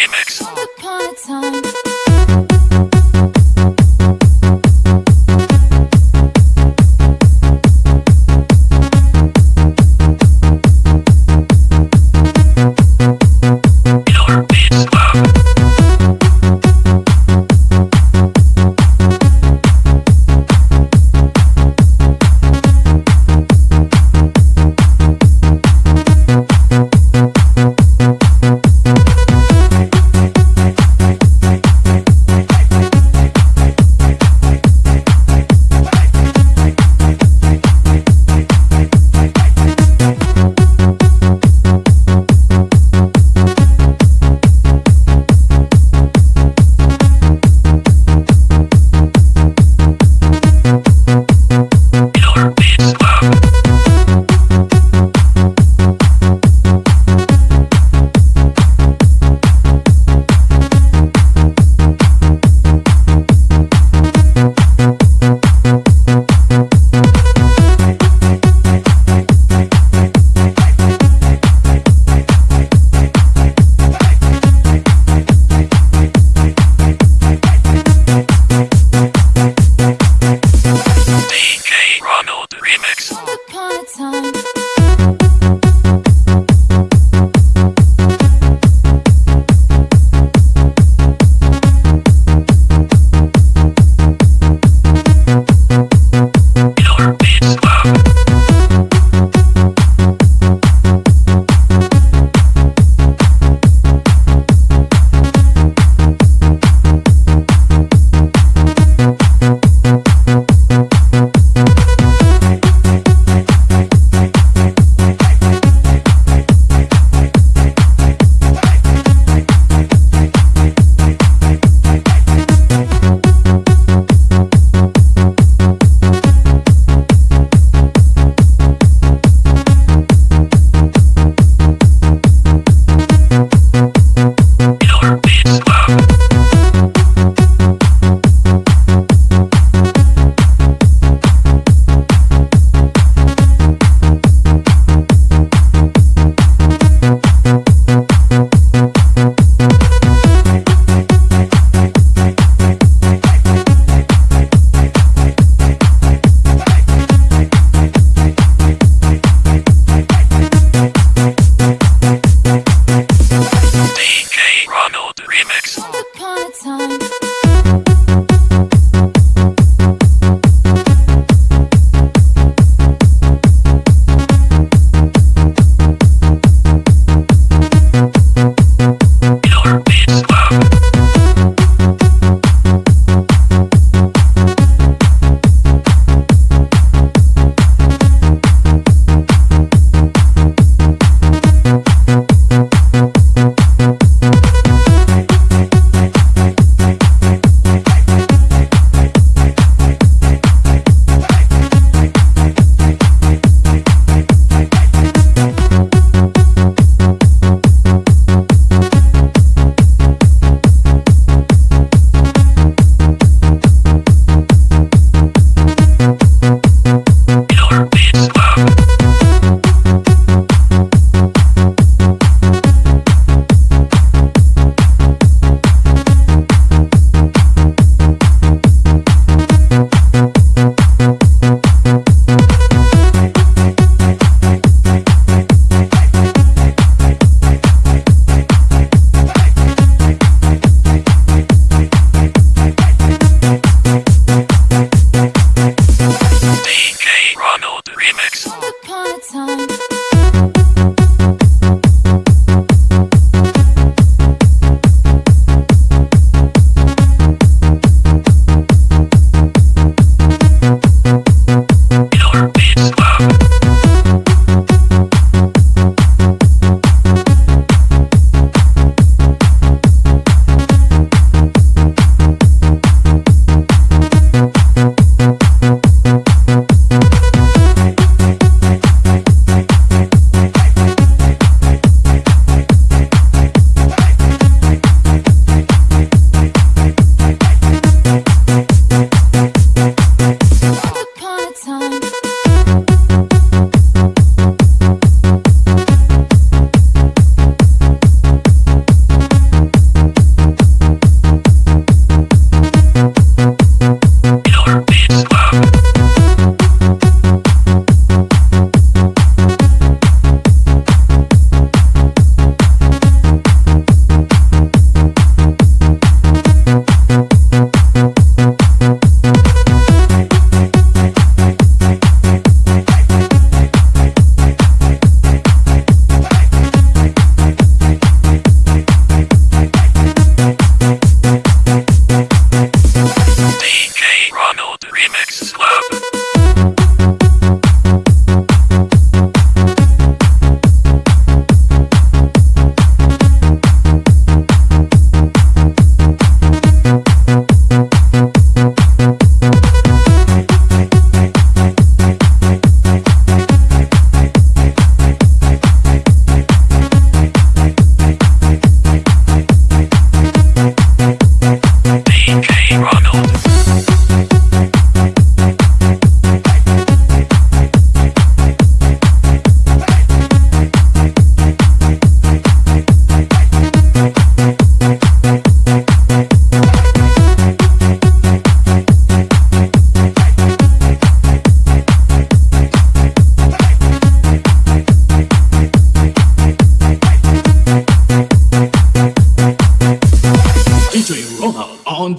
Remix.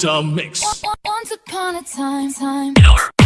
On mix. Once upon a time, time.